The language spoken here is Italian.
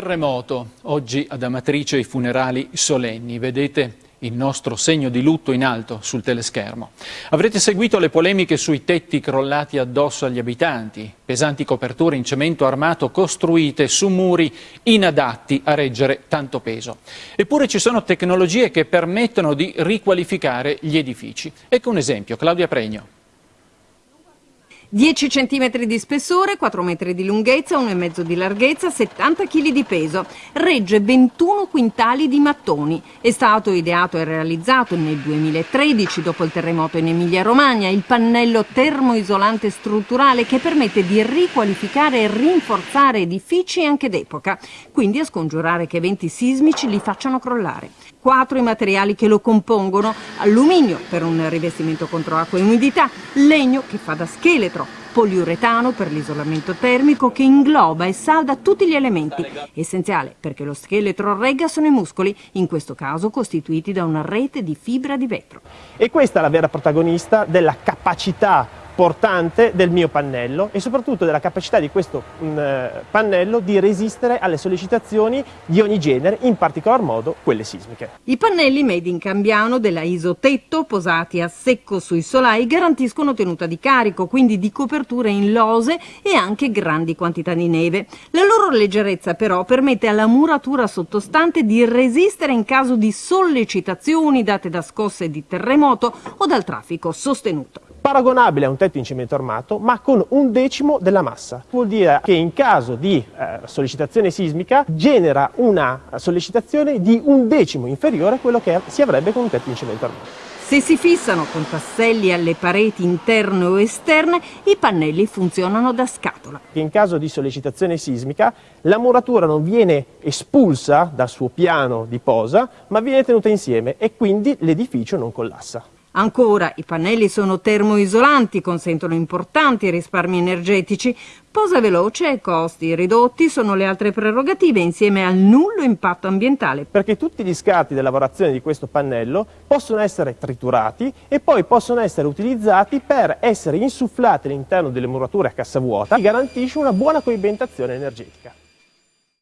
Terremoto, oggi ad Amatrice i funerali solenni, vedete il nostro segno di lutto in alto sul teleschermo. Avrete seguito le polemiche sui tetti crollati addosso agli abitanti, pesanti coperture in cemento armato costruite su muri inadatti a reggere tanto peso. Eppure ci sono tecnologie che permettono di riqualificare gli edifici. Ecco un esempio, Claudia Pregno. 10 cm di spessore, 4 metri di lunghezza, 1,5 di larghezza, 70 kg di peso. Regge 21 quintali di mattoni. È stato ideato e realizzato nel 2013 dopo il terremoto in Emilia-Romagna il pannello termoisolante strutturale che permette di riqualificare e rinforzare edifici anche d'epoca, quindi a scongiurare che eventi sismici li facciano crollare. Quattro i materiali che lo compongono, alluminio per un rivestimento contro acqua e umidità, legno che fa da scheletro, poliuretano per l'isolamento termico che ingloba e salda tutti gli elementi. Essenziale perché lo scheletro regga sono i muscoli, in questo caso costituiti da una rete di fibra di vetro. E questa è la vera protagonista della capacità portante del mio pannello e soprattutto della capacità di questo mh, mm, pannello di resistere alle sollecitazioni di ogni genere, in particolar modo quelle sismiche. I pannelli made in Cambiano della Isotetto, posati a secco sui solai, garantiscono tenuta di carico, quindi di copertura in lose e anche grandi quantità di neve. La loro leggerezza però permette alla muratura sottostante di resistere in caso di sollecitazioni date da scosse di terremoto o dal traffico sostenuto paragonabile a un tetto in cemento armato ma con un decimo della massa. Vuol dire che in caso di eh, sollecitazione sismica genera una sollecitazione di un decimo inferiore a quello che si avrebbe con un tetto in cemento armato. Se si fissano con tasselli alle pareti interne o esterne, i pannelli funzionano da scatola. In caso di sollecitazione sismica, la muratura non viene espulsa dal suo piano di posa, ma viene tenuta insieme e quindi l'edificio non collassa. Ancora, i pannelli sono termoisolanti, consentono importanti risparmi energetici. Posa veloce e costi ridotti sono le altre prerogative insieme al nullo impatto ambientale. Perché tutti gli scarti della lavorazione di questo pannello possono essere triturati e poi possono essere utilizzati per essere insufflati all'interno delle murature a cassa vuota che garantisce una buona coibentazione energetica.